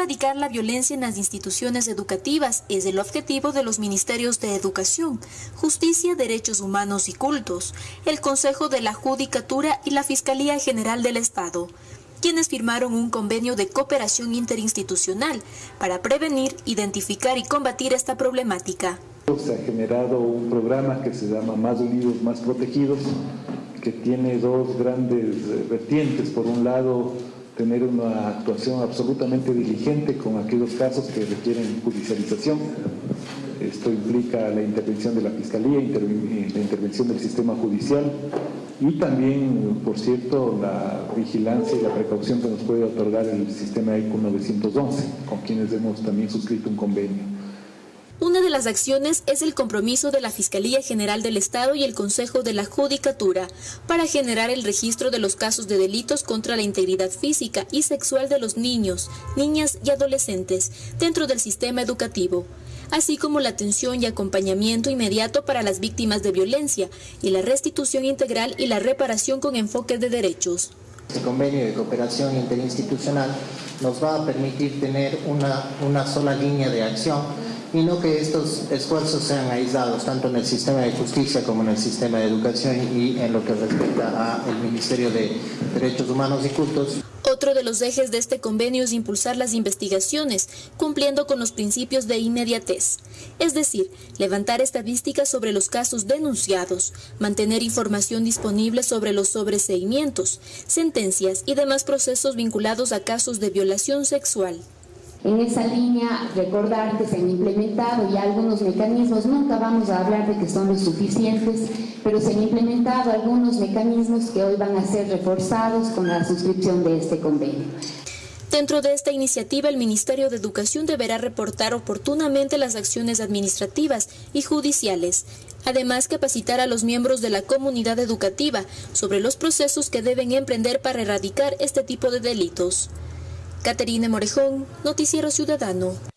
Erradicar la violencia en las instituciones educativas es el objetivo de los Ministerios de Educación, Justicia, Derechos Humanos y Cultos, el Consejo de la Judicatura y la Fiscalía General del Estado, quienes firmaron un convenio de cooperación interinstitucional para prevenir, identificar y combatir esta problemática. Se ha generado un programa que se llama Más Unidos, Más Protegidos, que tiene dos grandes eh, vertientes. Por un lado, tener una actuación absolutamente diligente con aquellos casos que requieren judicialización. Esto implica la intervención de la Fiscalía, la intervención del sistema judicial y también, por cierto, la vigilancia y la precaución que nos puede otorgar el sistema ECO 911, con quienes hemos también suscrito un convenio. Una de las acciones es el compromiso de la Fiscalía General del Estado y el Consejo de la Judicatura para generar el registro de los casos de delitos contra la integridad física y sexual de los niños, niñas y adolescentes dentro del sistema educativo, así como la atención y acompañamiento inmediato para las víctimas de violencia y la restitución integral y la reparación con enfoque de derechos. Este convenio de cooperación interinstitucional nos va a permitir tener una, una sola línea de acción y no que estos esfuerzos sean aislados tanto en el sistema de justicia como en el sistema de educación y en lo que respecta al Ministerio de Derechos Humanos y Cultos. Otro de los ejes de este convenio es impulsar las investigaciones, cumpliendo con los principios de inmediatez, es decir, levantar estadísticas sobre los casos denunciados, mantener información disponible sobre los sobreseimientos, sentencias y demás procesos vinculados a casos de violación sexual. En esa línea, recordar que se han implementado ya algunos mecanismos, nunca vamos a hablar de que son los suficientes, pero se han implementado algunos mecanismos que hoy van a ser reforzados con la suscripción de este convenio. Dentro de esta iniciativa, el Ministerio de Educación deberá reportar oportunamente las acciones administrativas y judiciales, además capacitar a los miembros de la comunidad educativa sobre los procesos que deben emprender para erradicar este tipo de delitos. Caterina Morejón, Noticiero Ciudadano.